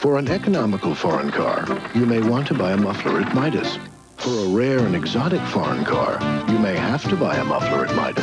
For an economical foreign car, you may want to buy a muffler at Midas. For a rare and exotic foreign car, you may have to buy a muffler at Midas.